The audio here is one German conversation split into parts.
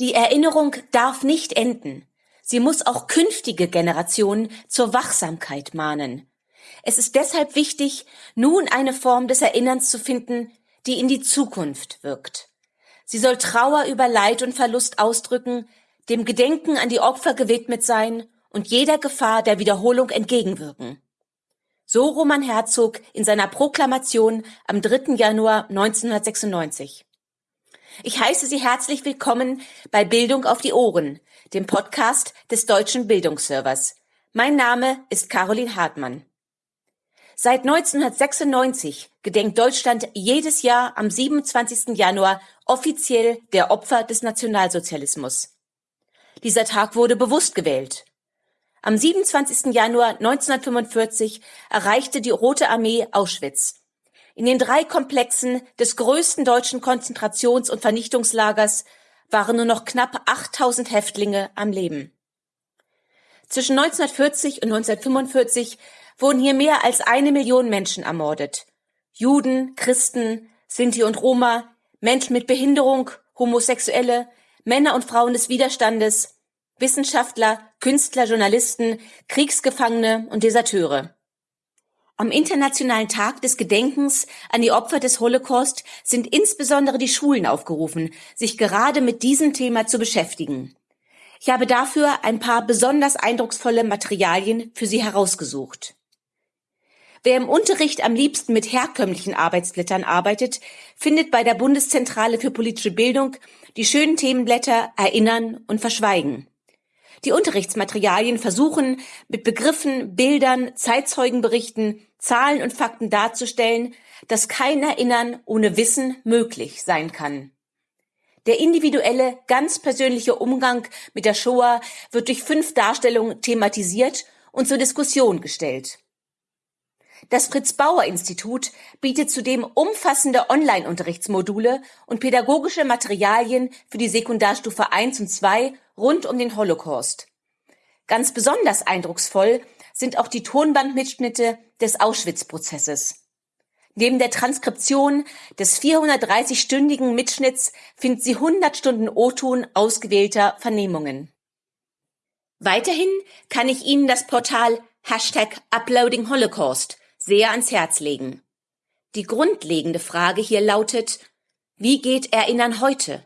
Die Erinnerung darf nicht enden. Sie muss auch künftige Generationen zur Wachsamkeit mahnen. Es ist deshalb wichtig, nun eine Form des Erinnerns zu finden, die in die Zukunft wirkt. Sie soll Trauer über Leid und Verlust ausdrücken, dem Gedenken an die Opfer gewidmet sein und jeder Gefahr der Wiederholung entgegenwirken. So Roman Herzog in seiner Proklamation am 3. Januar 1996. Ich heiße Sie herzlich willkommen bei Bildung auf die Ohren, dem Podcast des Deutschen Bildungsservers. Mein Name ist Caroline Hartmann. Seit 1996 gedenkt Deutschland jedes Jahr am 27. Januar offiziell der Opfer des Nationalsozialismus. Dieser Tag wurde bewusst gewählt. Am 27. Januar 1945 erreichte die Rote Armee Auschwitz. In den drei Komplexen des größten deutschen Konzentrations- und Vernichtungslagers waren nur noch knapp 8000 Häftlinge am Leben. Zwischen 1940 und 1945 wurden hier mehr als eine Million Menschen ermordet. Juden, Christen, Sinti und Roma, Menschen mit Behinderung, Homosexuelle, Männer und Frauen des Widerstandes, Wissenschaftler, Künstler, Journalisten, Kriegsgefangene und Deserteure. Am Internationalen Tag des Gedenkens an die Opfer des Holocaust sind insbesondere die Schulen aufgerufen, sich gerade mit diesem Thema zu beschäftigen. Ich habe dafür ein paar besonders eindrucksvolle Materialien für Sie herausgesucht. Wer im Unterricht am liebsten mit herkömmlichen Arbeitsblättern arbeitet, findet bei der Bundeszentrale für politische Bildung die schönen Themenblätter Erinnern und Verschweigen. Die Unterrichtsmaterialien versuchen, mit Begriffen, Bildern, Zeitzeugenberichten, Zahlen und Fakten darzustellen, dass kein Erinnern ohne Wissen möglich sein kann. Der individuelle, ganz persönliche Umgang mit der Shoah wird durch fünf Darstellungen thematisiert und zur Diskussion gestellt. Das Fritz-Bauer-Institut bietet zudem umfassende Online-Unterrichtsmodule und pädagogische Materialien für die Sekundarstufe 1 und 2 rund um den Holocaust. Ganz besonders eindrucksvoll sind auch die Tonbandmitschnitte des Auschwitz-Prozesses. Neben der Transkription des 430-stündigen Mitschnitts finden Sie 100 Stunden O-Ton ausgewählter Vernehmungen. Weiterhin kann ich Ihnen das Portal Hashtag Uploading Holocaust sehr ans Herz legen. Die grundlegende Frage hier lautet, wie geht Erinnern heute?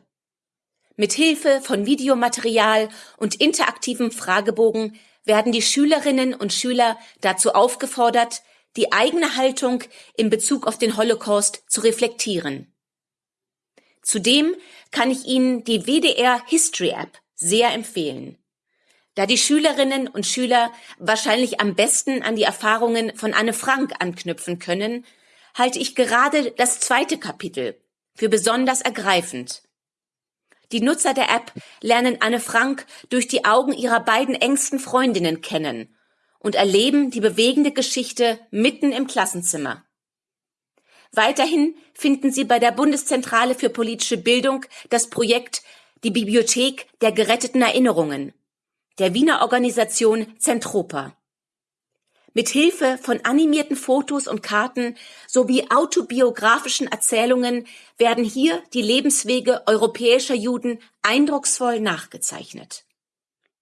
Mit Hilfe von Videomaterial und interaktivem Fragebogen werden die Schülerinnen und Schüler dazu aufgefordert, die eigene Haltung in Bezug auf den Holocaust zu reflektieren. Zudem kann ich Ihnen die WDR History App sehr empfehlen. Da die Schülerinnen und Schüler wahrscheinlich am besten an die Erfahrungen von Anne Frank anknüpfen können, halte ich gerade das zweite Kapitel für besonders ergreifend. Die Nutzer der App lernen Anne Frank durch die Augen ihrer beiden engsten Freundinnen kennen und erleben die bewegende Geschichte mitten im Klassenzimmer. Weiterhin finden Sie bei der Bundeszentrale für politische Bildung das Projekt Die Bibliothek der geretteten Erinnerungen der Wiener Organisation Zentropa. Mit Hilfe von animierten Fotos und Karten sowie autobiografischen Erzählungen werden hier die Lebenswege europäischer Juden eindrucksvoll nachgezeichnet.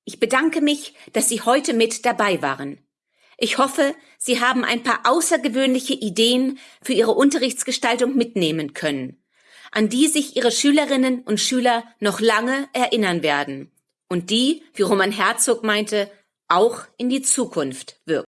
Ich bedanke mich, dass Sie heute mit dabei waren. Ich hoffe, Sie haben ein paar außergewöhnliche Ideen für Ihre Unterrichtsgestaltung mitnehmen können, an die sich Ihre Schülerinnen und Schüler noch lange erinnern werden und die, wie Roman Herzog meinte, auch in die Zukunft wirken.